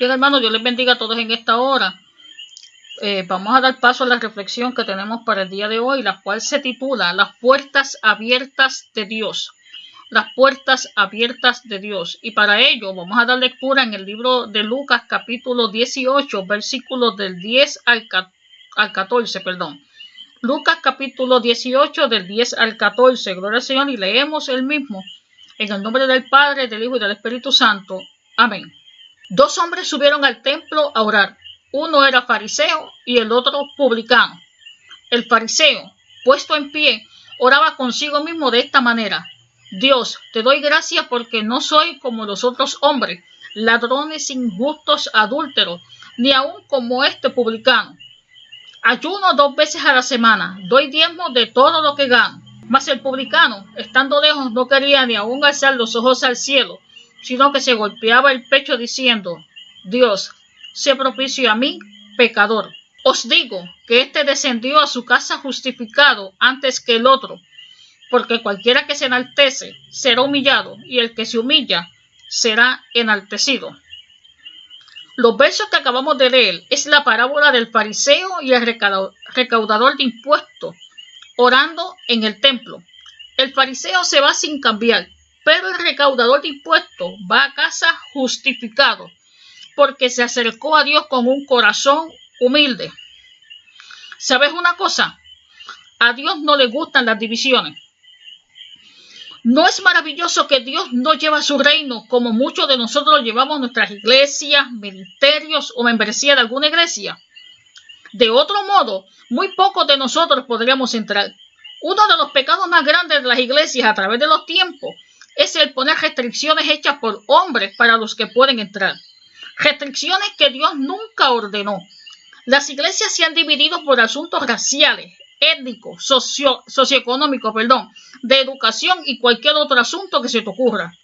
Bien, hermanos, Dios les bendiga a todos en esta hora. Eh, vamos a dar paso a la reflexión que tenemos para el día de hoy, la cual se titula Las puertas abiertas de Dios. Las puertas abiertas de Dios. Y para ello vamos a dar lectura en el libro de Lucas capítulo 18, versículos del 10 al, al 14, perdón. Lucas capítulo 18 del 10 al 14. Gloria al Señor y leemos el mismo. En el nombre del Padre, del Hijo y del Espíritu Santo. Amén. Dos hombres subieron al templo a orar. Uno era fariseo y el otro publicano. El fariseo, puesto en pie, oraba consigo mismo de esta manera. Dios, te doy gracias porque no soy como los otros hombres, ladrones, injustos, adúlteros, ni aun como este publicano. Ayuno dos veces a la semana, doy diezmo de todo lo que gano. Mas el publicano, estando lejos, no quería ni aun alzar los ojos al cielo, sino que se golpeaba el pecho diciendo, Dios, sé propicio a mí, pecador. Os digo que éste descendió a su casa justificado antes que el otro, porque cualquiera que se enaltece será humillado, y el que se humilla será enaltecido. Los versos que acabamos de leer es la parábola del fariseo y el recaudador de impuestos orando en el templo. El fariseo se va sin cambiar, pero el recaudador de impuestos va a casa justificado, porque se acercó a Dios con un corazón humilde. ¿Sabes una cosa? A Dios no le gustan las divisiones. ¿No es maravilloso que Dios no lleva su reino como muchos de nosotros llevamos nuestras iglesias, ministerios o membresía de alguna iglesia? De otro modo, muy pocos de nosotros podríamos entrar. Uno de los pecados más grandes de las iglesias a través de los tiempos es el poner restricciones hechas por hombres para los que pueden entrar. Restricciones que Dios nunca ordenó. Las iglesias se han dividido por asuntos raciales, étnicos, socio, socioeconómicos, perdón, de educación y cualquier otro asunto que se te ocurra.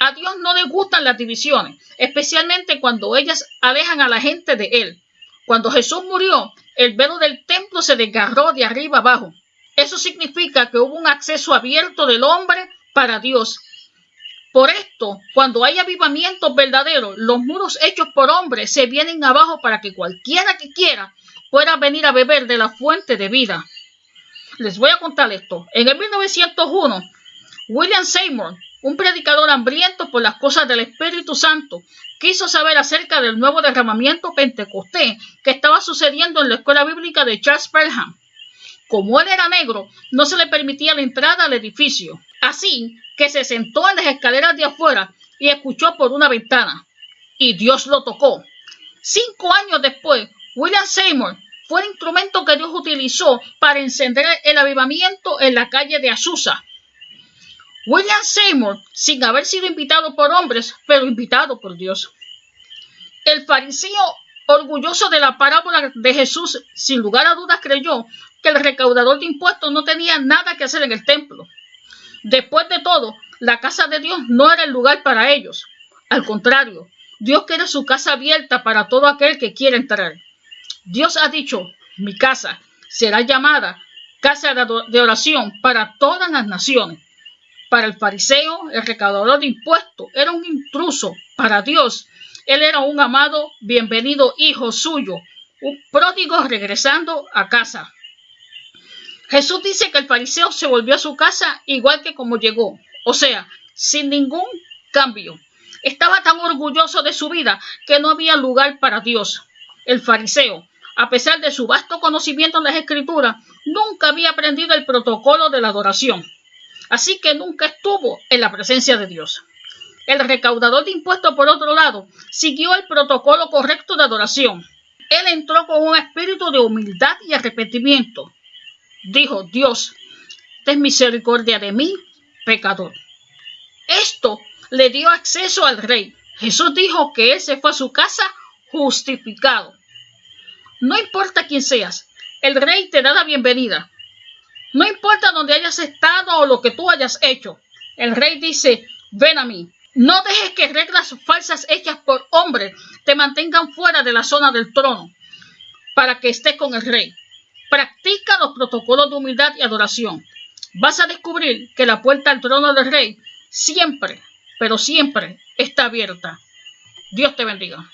A Dios no le gustan las divisiones, especialmente cuando ellas alejan a la gente de Él. Cuando Jesús murió, el velo del templo se desgarró de arriba abajo. Eso significa que hubo un acceso abierto del hombre para Dios. Por esto, cuando hay avivamientos verdaderos, los muros hechos por hombres se vienen abajo para que cualquiera que quiera pueda venir a beber de la fuente de vida. Les voy a contar esto. En el 1901, William Seymour, un predicador hambriento por las cosas del Espíritu Santo, quiso saber acerca del nuevo derramamiento pentecostés que estaba sucediendo en la escuela bíblica de Charles Pelham. Como él era negro, no se le permitía la entrada al edificio. Así que se sentó en las escaleras de afuera y escuchó por una ventana. Y Dios lo tocó. Cinco años después, William Seymour fue el instrumento que Dios utilizó para encender el avivamiento en la calle de Azusa. William Seymour, sin haber sido invitado por hombres, pero invitado por Dios. El fariseo, orgulloso de la parábola de Jesús, sin lugar a dudas creyó que el recaudador de impuestos no tenía nada que hacer en el templo. Después de todo, la casa de Dios no era el lugar para ellos. Al contrario, Dios quiere su casa abierta para todo aquel que quiera entrar. Dios ha dicho, mi casa será llamada casa de oración para todas las naciones. Para el fariseo, el recaudador de impuestos era un intruso. Para Dios, él era un amado, bienvenido hijo suyo, un pródigo regresando a casa. Jesús dice que el fariseo se volvió a su casa igual que como llegó, o sea, sin ningún cambio. Estaba tan orgulloso de su vida que no había lugar para Dios. El fariseo, a pesar de su vasto conocimiento en las escrituras, nunca había aprendido el protocolo de la adoración. Así que nunca estuvo en la presencia de Dios. El recaudador de impuestos, por otro lado, siguió el protocolo correcto de adoración. Él entró con un espíritu de humildad y arrepentimiento dijo Dios, ten misericordia de mí, pecador. Esto le dio acceso al rey. Jesús dijo que él se fue a su casa justificado. No importa quién seas, el rey te da la bienvenida. No importa dónde hayas estado o lo que tú hayas hecho. El rey dice, ven a mí. No dejes que reglas falsas hechas por hombres te mantengan fuera de la zona del trono para que estés con el rey. Practica los protocolos de humildad y adoración. Vas a descubrir que la puerta al trono del rey siempre, pero siempre está abierta. Dios te bendiga.